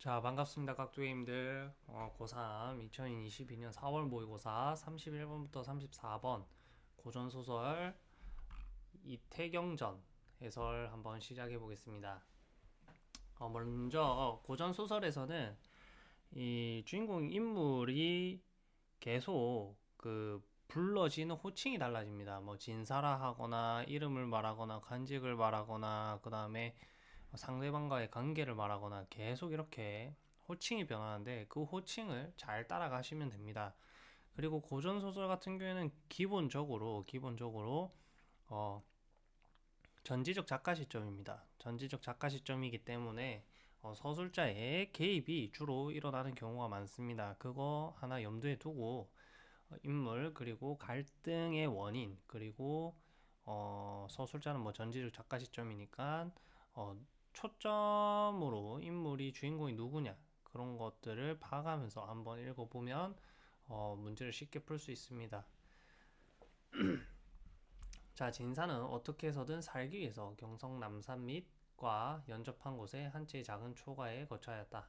자, 반갑습니다. 각두님들. 어, 고3 2022년 4월 모의고사 31번부터 34번 고전소설 이태경전 해설 한번 시작해 보겠습니다. 어, 먼저 고전소설에서는 이 주인공 인물이 계속 그 불러지는 호칭이 달라집니다. 뭐 진사라 하거나 이름을 말하거나 간직을 말하거나 그 다음에 상대방과의 관계를 말하거나 계속 이렇게 호칭이 변하는데 그 호칭을 잘 따라가시면 됩니다. 그리고 고전 소설 같은 경우에는 기본적으로 기본적으로 어 전지적 작가 시점입니다. 전지적 작가 시점이기 때문에 어 서술자의 개입이 주로 일어나는 경우가 많습니다. 그거 하나 염두에 두고 어 인물 그리고 갈등의 원인 그리고 어 서술자는 뭐 전지적 작가 시점이니까 어 초점으로 인물이 주인공이 누구냐 그런 것들을 봐가면서 한번 읽어보면 어, 문제를 쉽게 풀 수 있습니다. 자, 진사는 어떻게 해서든 살기 위해서 경성 남산 밑과 연접한 곳에 한 채의 작은 초가에 거처하였다.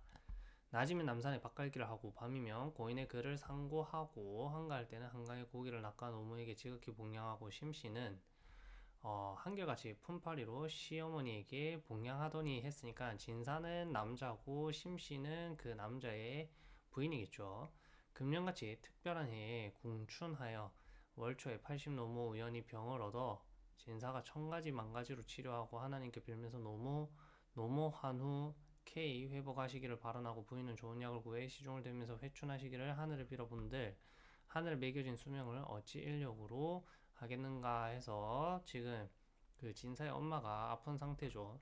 낮이면 남산에 밭갈기를 하고 밤이면 고인의 그를 상고하고 한가할 때는 한강에 고기를 낚아 노무에게 지극히 복양하고 심씨는 어, 한결같이 품팔이로 시어머니에게 봉양하더니 했으니까 진사는 남자고 심씨는 그 남자의 부인이겠죠. 금년같이 특별한 해에 궁춘하여 월초에 80 노모 우연히 병을 얻어 진사가 천가지 만가지로 치료하고 하나님께 빌면서 노모 노모한 후 K 회복하시기를 바라나고 부인은 좋은 약을 구해 시종을 들면서 회춘하시기를 하늘을 빌어본들 하늘 매겨진 수명을 어찌 인력으로 하겠는가 해서 지금 그 진사의 엄마가 아픈 상태죠.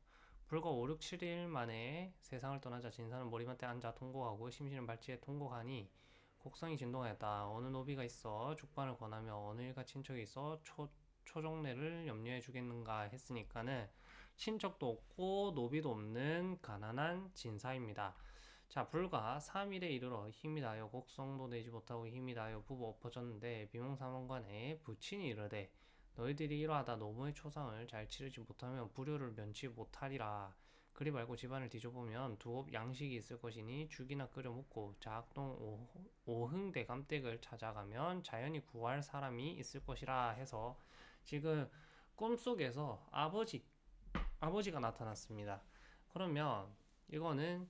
불과 5, 6, 7일 만에 세상을 떠나자 진사는 머리맡에 앉아 통곡하고 심신은 발치에 통곡하니 곡성이 진동하였다. 어느 노비가 있어 죽반을 권하며 어느 일가 친척이 있어 초, 초종례를 염려해 주겠는가 했으니까는 친척도 없고 노비도 없는 가난한 진사입니다. 자, 불과 3일에 이르러 힘이 다하여 곡성도 내지 못하고 힘이 다하여 부부 엎어졌는데 비몽사몽간에 부친이 이르되 너희들이 이러하다 노무의 초상을 잘 치르지 못하면 불효를 면치 못하리라. 그리 말고 집안을 뒤져보면 두업 양식이 있을 것이니 죽이나 끓여 먹고 자학동 오흥대 감댁을 찾아가면 자연히 구할 사람이 있을 것이라 해서 지금 꿈속에서 아버지 아버지가 나타났습니다. 그러면 이거는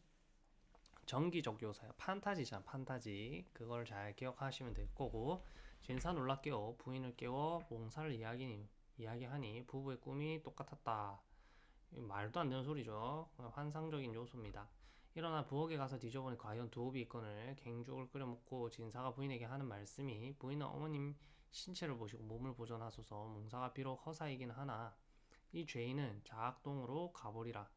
정기적 요소야. 판타지잖아, 판타지. 그걸 잘 기억하시면 될 거고. 진사 놀라 깨워 부인을 깨워 몽사를 이야기, 이야기하니 부부의 꿈이 똑같았다. 말도 안 되는 소리죠. 환상적인 요소입니다. 일어나 부엌에 가서 뒤져보니 과연 두옵이 있거늘 갱죽을 끓여 먹고 진사가 부인에게 하는 말씀이 부인은 어머님 신체를 보시고 몸을 보존하소서 몽사가 비록 허사이긴 하나 이 죄인은 자악동으로 가보리라.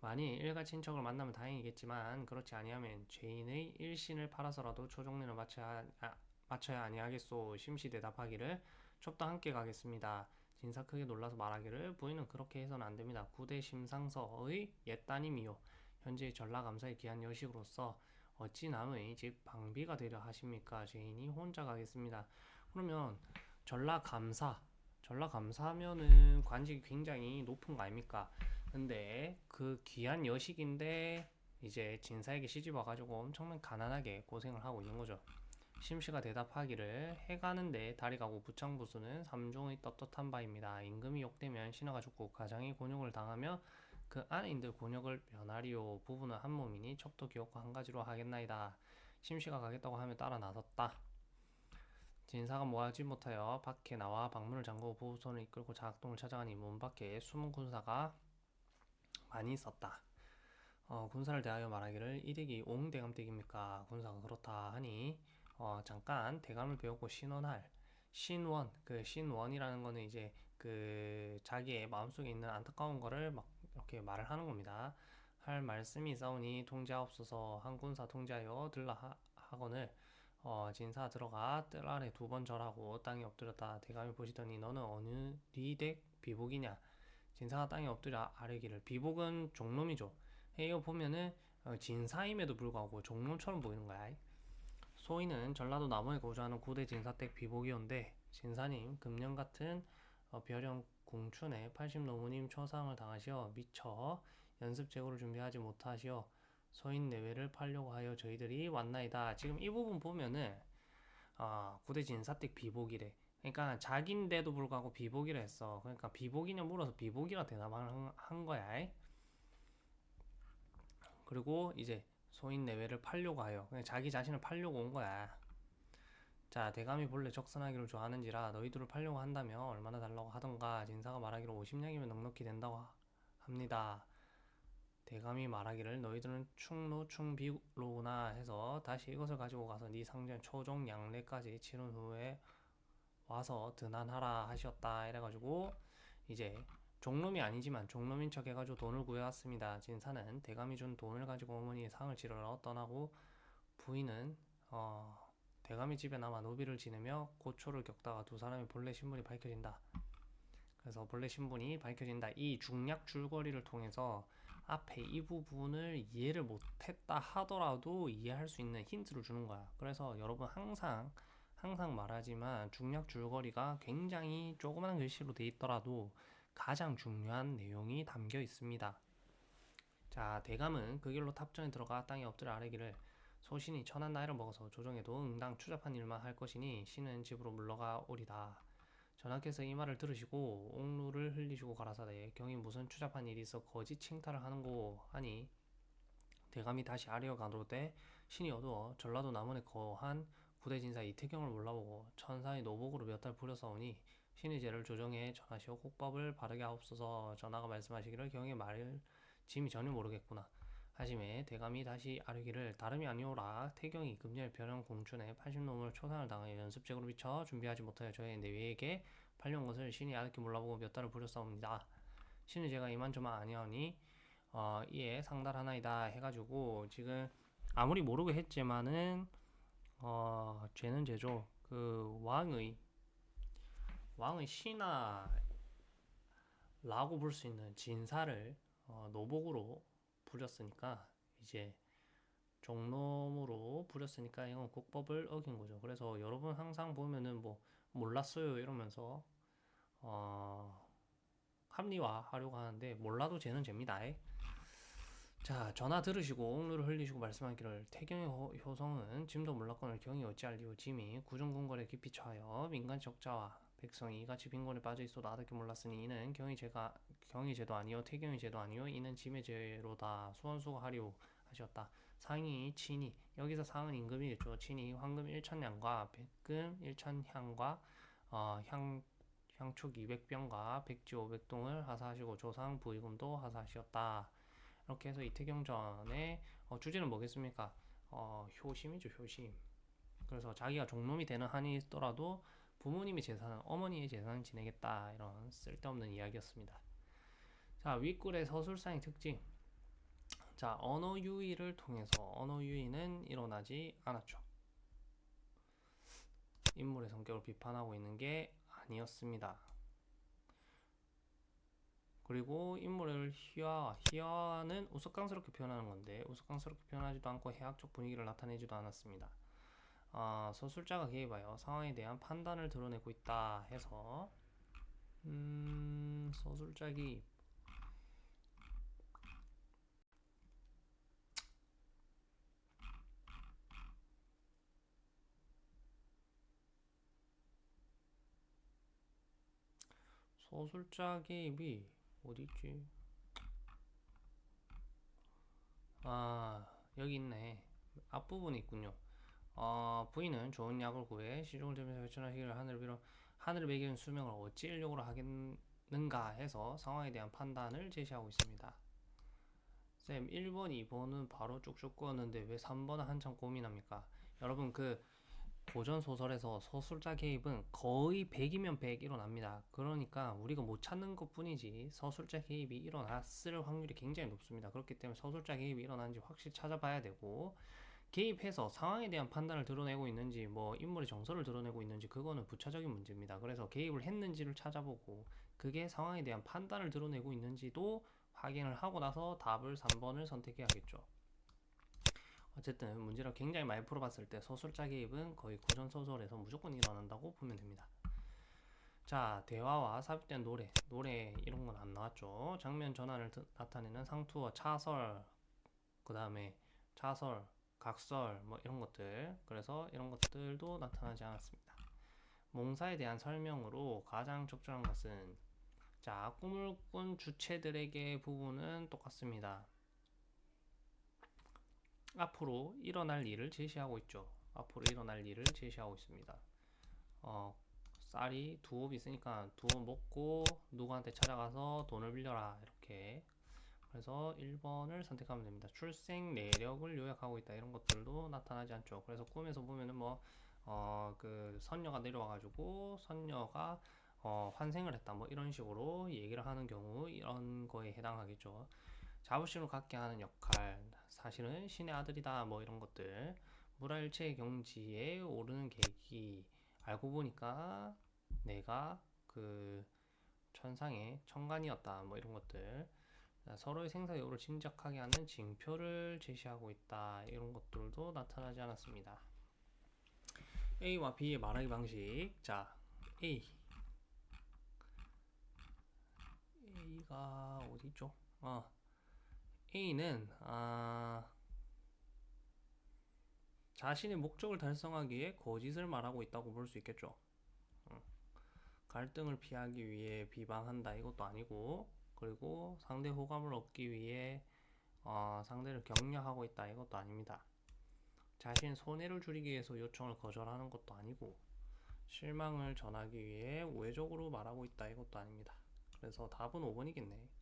만일 일가 친척을 만나면 다행이겠지만 그렇지 아니하면 죄인의 일신을 팔아서라도 초종례를 마쳐야, 아, 마쳐야 아니하겠소 심시 대답하기를 첩도 함께 가겠습니다. 진사 크게 놀라서 말하기를 부인은 그렇게 해서는 안됩니다. 구대 심상서의 옛 따님이요 현재 전라감사의 귀한 여식으로서 어찌 남의 집 방비가 되려 하십니까? 죄인이 혼자 가겠습니다. 그러면 전라감사 전라감사면은 관직이 굉장히 높은 거 아닙니까? 근데 그 귀한 여식인데 이제 진사에게 시집 와가지고 엄청난 가난하게 고생을 하고 있는 거죠. 심씨가 대답하기를 해가는데 다리 가고 부창부수는 삼종의 떳떳한 바입니다. 임금이 욕되면 신하가 죽고 가장이 곤욕을 당하며 그 아내인들 곤욕을 면하리요. 부부는 한 몸이니 첩도 기억과 한 가지로 하겠나이다. 심씨가 가겠다고 하며 따라 나섰다. 진사가 뭐하지 못하여 밖에 나와 방문을 잠그고 부부손을 이끌고 작동을 찾아가니 문 밖에 숨은 군사가 많이 있었다. 어, 군사를 대하여 말하기를 이댁이 옹대감댁입니까? 군사가 그렇다 하니 어, 잠깐 대감을 배우고 신원할 신원 그 신원이라는 거는 이제 그 자기의 마음속에 있는 안타까운 거를 막 이렇게 말을 하는 겁니다. 할 말씀이 있사오니 통제하옵소서 한 군사 통제하여 들라 하, 하거늘 어, 진사 들어가 뜰 아래 두 번 절하고 땅에 엎드렸다 대감이 보시더니 너는 어느 리댁 비복이냐 진사가 땅에 엎드려 아뢰기를 비복은 종놈이죠. 이거 보면은 어, 진사임에도 불구하고 종놈처럼 보이는 거야. 소인은 전라도 남원에 거주하는 구대 진사댁 비복이온데 진사님 금년 같은 어, 별영 궁춘에 80 노무님 초상을 당하시어 미처 연습 제고를 준비하지 못하시어 소인 내외를 팔려고 하여 저희들이 왔나이다. 지금 이 부분 보면은 아, 구대 진사택 비복이래. 그러니까 자기인데도 불구하고 비복이라 했어. 그러니까 비복이냐 물어서 비복이라 대답을 한- 한 거야. 그리고 이제 소인 내외를 팔려고 하여 그냥 자기 자신을 팔려고 온 거야. 자, 대감이 본래 적선하기를 좋아하는지라 너희들을 팔려고 한다면 얼마나 달라고 하던가 진사가 말하기를 50냥이면 넉넉히 된다고 하- 합니다. 대감이 말하기를 너희들은 충노 충비로구나 해서 다시 이것을 가지고 가서 네 상전 초종 양례까지 치른 후에 와서 드난하라 하셨다 이래가지고 이제 종놈이 아니지만 종놈인 척 해가지고 돈을 구해왔습니다. 진사는 대감이 준 돈을 가지고 어머니의 상을 치르러 떠나고 부인은 어, 대감이 집에 남아 노비를 지내며 고초를 겪다가 두 사람의 본래 신분이 밝혀진다. 그래서 본래 신분이 밝혀진다. 이 중략 줄거리를 통해서 앞에 이 부분을 이해를 못했다 하더라도 이해할 수 있는 힌트를 주는 거야. 그래서 여러분 항상 항상 말하지만 중략 줄거리가 굉장히 조그마한 글씨로 돼 있더라도 가장 중요한 내용이 담겨 있습니다. 자, 대감은 그 길로 탑전에 들어가 땅에 엎드려 아뢰기를 소신이 천한 나이를 먹어서 조정에도 응당 추잡한 일만 할 것이니 신은 집으로 물러가 오리다. 전하께서 이 말을 들으시고 옥루를 흘리시고 가라사대 경이 무슨 추잡한 일이 있어 거짓 칭탈을 하는고 하니 대감이 다시 아래어 가로되 신이 어두워 전라도 남원에 거한 부대진사 이태경을 몰라보고 천사의 노복으로 몇 달 부려싸우니 신의 죄를 조정해 전하시오. 국법을 바르게 하옵소서. 전하가 말씀하시기를 경의 말을 짐이 전혀 모르겠구나. 하심에 대감이 다시 아뢰기를 다름이 아니오라. 태경이 금년 변형 공춘에 80놈을 초상을 당하여 연습책으로 비쳐 준비하지 못하여 저의 내외에게 팔려온 것을 신이 아득히 몰라보고 몇 달을 부렸사옵니다. 신의 제가 이만저만 아니하니 어, 이에 상달하나이다 해가지고 지금 아무리 모르고 했지만은 어, 죄는 죄죠. 그 왕의 왕의 신하라고 볼 수 있는 진사를 어, 노복으로 부렸으니까 이제 종놈으로 부렸으니까 이건 국법을 어긴 거죠. 그래서 여러분 항상 보면은 뭐 몰랐어요 이러면서 어, 합리화하려고 하는데 몰라도 죄는 죄입니다. 자 전화 들으시고 옥루를 흘리시고 말씀하기를 태경의 호- 효성은 짐도 몰랐거늘 경이 어찌할리오 짐이 구중궁궐에 깊이 처하여 민간 적자와 백성이 이같이 빈곤에 빠져 있어도 아득히 몰랐으니 이는 경의 죄가 경의 죄도 아니요 태경의 죄도 아니요 이는 짐의 죄로다 수원수하리오 하셨다. 상이 친이 여기서 상은 임금이겠죠. 친이 황금 1천냥과 백금 1천향과 어, 향 향촉 200병과 백지 500동을 하사하시고 조상 부의금도 하사하셨다 이렇게 해서 이태경전의 어, 주제는 뭐겠습니까? 어, 효심이죠, 효심. 그래서 자기가 종놈이 되는 한이 있더라도 부모님의 재산은 어머니의 재산을 지내겠다 이런 쓸데없는 이야기였습니다. 자 윗글의 서술상의 특징. 자 언어 유희를 통해서 언어 유희는 일어나지 않았죠. 인물의 성격을 비판하고 있는 게 아니었습니다. 그리고 인물을 희화, 희화는 우스꽝스럽게 표현하는 건데 우스꽝스럽게 표현하지도 않고 해학적 분위기를 나타내지도 않았습니다. 아, 서술자가 개입하여 상황에 대한 판단을 드러내고 있다 해서 음, 서술자 개입 서술자 개입이 어디 있지? 아, 여기 있네. 앞부분에 있군요. 어, 부인은 좋은 약을 구해 시종을 들면서 회춘하시기를 하늘을 빌어 하늘을 매기는 수명을 어찌 일용으로 하겠는가 해서 상황에 대한 판단을 제시하고 있습니다. 쌤, 1번, 2번은 바로 쭉쭉 끄었는데 왜 3번은 한참 고민합니까? 여러분 그 고전 소설에서 서술자 개입은 거의 100이면 100 일어납니다. 그러니까 우리가 못 찾는 것 뿐이지 서술자 개입이 일어났을 확률이 굉장히 높습니다. 그렇기 때문에 서술자 개입이 일어났는지 확실히 찾아봐야 되고 개입해서 상황에 대한 판단을 드러내고 있는지 뭐 인물의 정서를 드러내고 있는지 그거는 부차적인 문제입니다. 그래서 개입을 했는지를 찾아보고 그게 상황에 대한 판단을 드러내고 있는지도 확인을 하고 나서 답을 3번을 선택해야겠죠. 어쨌든 문제를 굉장히 많이 풀어봤을 때 서술자 개입은 거의 고전 소설에서 무조건 일어난다고 보면 됩니다. 자, 대화와 삽입된 노래, 노래 이런 건 안 나왔죠. 장면 전환을 드- 나타내는 상투어, 차설, 그 다음에 차설, 각설 뭐 이런 것들 그래서 이런 것들도 나타나지 않았습니다. 몽사에 대한 설명으로 가장 적절한 것은 자 꿈을 꾼 주체들에게 부분은 똑같습니다. 앞으로 일어날 일을 제시하고 있죠. 앞으로 일어날 일을 제시하고 있습니다. 어, 쌀이 두옵 있으니까 두옵 먹고 누구한테 찾아가서 돈을 빌려라 이렇게 그래서 1번을 선택하면 됩니다. 출생 내력을 요약하고 있다 이런 것들도 나타나지 않죠. 그래서 꿈에서 보면은 뭐 어, 그 선녀가 내려와가지고 선녀가 어, 환생을 했다 뭐 이런 식으로 얘기를 하는 경우 이런 거에 해당하겠죠. 자부심을 갖게 하는 역할 사실은 신의 아들이다 뭐 이런 것들. 물화일체 경지에 오르는 계기 알고 보니까 내가 그 천상의 천간이었다 뭐 이런 것들. 서로의 생사 여부를 짐작하게 하는 징표를 제시하고 있다 이런 것들도 나타나지 않았습니다. A와 B의 말하기 방식. 자 A. A가 어디죠? 아 A는 아 자신의 목적을 달성하기 위해 거짓을 말하고 있다고 볼 수 있겠죠. 갈등을 피하기 위해 비방한다 이것도 아니고 그리고 상대 호감을 얻기 위해 어, 상대를 격려하고 있다 이것도 아닙니다. 자신 손해를 줄이기 위해서 요청을 거절하는 것도 아니고 실망을 전하기 위해 우회적으로 말하고 있다 이것도 아닙니다. 그래서 답은 5번이겠네.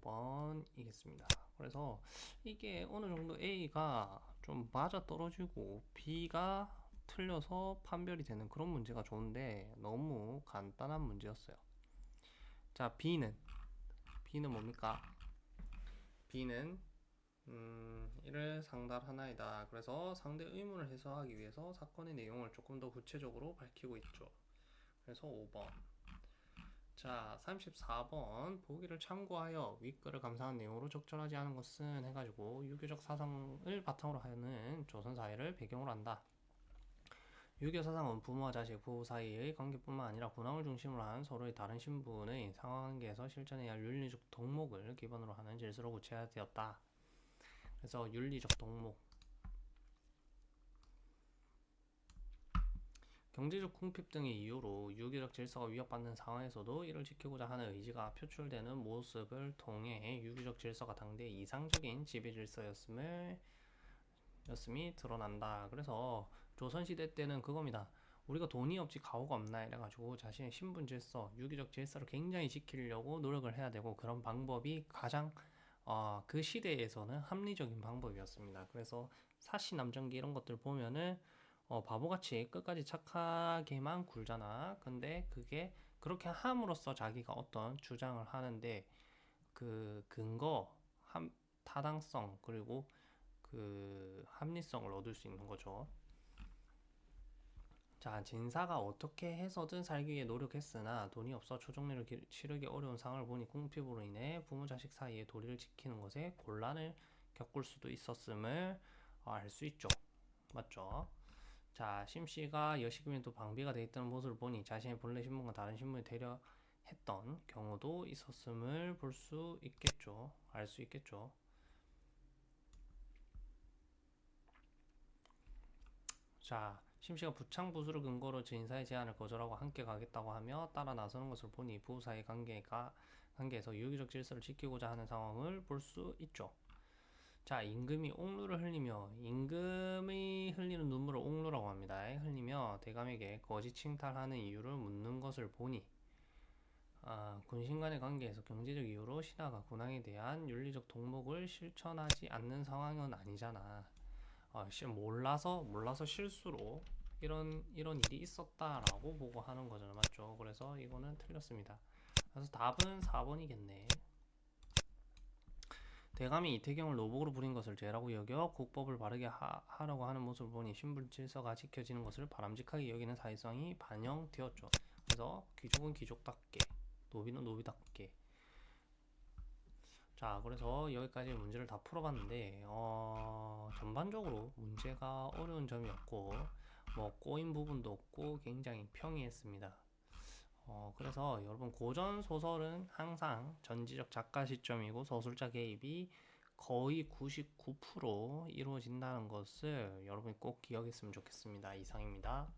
5번이겠습니다. 그래서 이게 어느 정도 A가 좀 맞아 떨어지고 B가 틀려서 판별이 되는 그런 문제가 좋은데 너무 간단한 문제였어요. 자, B는 B는 뭡니까? B는 음, 이를 상달 하나이다. 그래서 상대 의문을 해소하기 위해서 사건의 내용을 조금 더 구체적으로 밝히고 있죠. 그래서 5번. 자, 34번 보기를 참고하여 윗글을 감상한 내용으로 적절하지 않은 것은 해가지고 유교적 사상을 바탕으로 하는 조선 사회를 배경으로 한다. 유교 사상은 부모와 자식, 부부 사이의 관계뿐만 아니라 군왕을 중심으로 한 서로의 다른 신분의 상관관계에서 실천해야 할 윤리적 덕목을 기반으로 하는 질서로 구체화되었다. 그래서 윤리적 덕목 경제적 궁핍 등의 이유로 유교적 질서가 위협받는 상황에서도 이를 지키고자 하는 의지가 표출되는 모습을 통해 유교적 질서가 당대의 이상적인 지배 질서였음을 였음이 드러난다. 그래서 조선시대 때는 그겁니다. 우리가 돈이 없지 가오가 없나 이래가지고 자신의 신분 질서, 유교적 질서를 굉장히 지키려고 노력을 해야 되고 그런 방법이 가장 어, 그 시대에서는 합리적인 방법이었습니다. 그래서 사시 남정기 이런 것들 보면은 어, 바보같이 끝까지 착하게만 굴잖아. 근데 그게 그렇게 함으로써 자기가 어떤 주장을 하는데 그 근거, 함, 타당성 그리고 그 합리성을 얻을 수 있는 거죠. 자, 진사가 어떻게 해서든 살기 위해 노력했으나 돈이 없어 초정리를 치르기 어려운 상황을 보니 궁핍으로 인해 부모 자식 사이의 도리를 지키는 것에 곤란을 겪을 수도 있었음을 알 수 있죠. 맞죠? 자, 심씨가 여식이면 방비가 돼 있다는 모습을 보니 자신의 본래 신분과 다른 신분이 되려 했던 경우도 있었음을 볼 수 있겠죠. 알 수 있겠죠. 자, 심씨가 부창부수를 근거로 진사의 제안을 거절하고 함께 가겠다고 하며 따라 나서는 것을 보니 부부 사이 관계가 관계에서 유기적 질서를 지키고자 하는 상황을 볼 수 있죠. 자, 임금이 옥루를 흘리며 임금이 흘리는 눈물을 옥루라고 합니다. 흘리며 대감에게 거짓 칭탈하는 이유를 묻는 것을 보니 아, 군신 간의 관계에서 경제적 이유로 신하가 군왕에 대한 윤리적 동목을 실천하지 않는 상황은 아니잖아. 어, 몰라서 몰라서 실수로 이런 이런 일이 있었다라고 보고 하는 거잖아, 맞죠? 그래서 이거는 틀렸습니다. 그래서 답은 4번이겠네. 대감이 이태경을 노복으로 부린 것을 죄라고 여겨 국법을 바르게 하, 라고 하는 모습을 보니 신분 질서가 지켜지는 것을 바람직하게 여기는 사회성이 반영되었죠. 그래서 귀족은 귀족답게, 노비는 노비답게. 자, 그래서 여기까지 문제를 다 풀어봤는데 어, 전반적으로 문제가 어려운 점이 없고 뭐 꼬인 부분도 없고 굉장히 평이했습니다. 어, 그래서 여러분 고전 소설은 항상 전지적 작가 시점이고 서술자 개입이 거의 99% 이루어진다는 것을 여러분이 꼭 기억했으면 좋겠습니다. 이상입니다.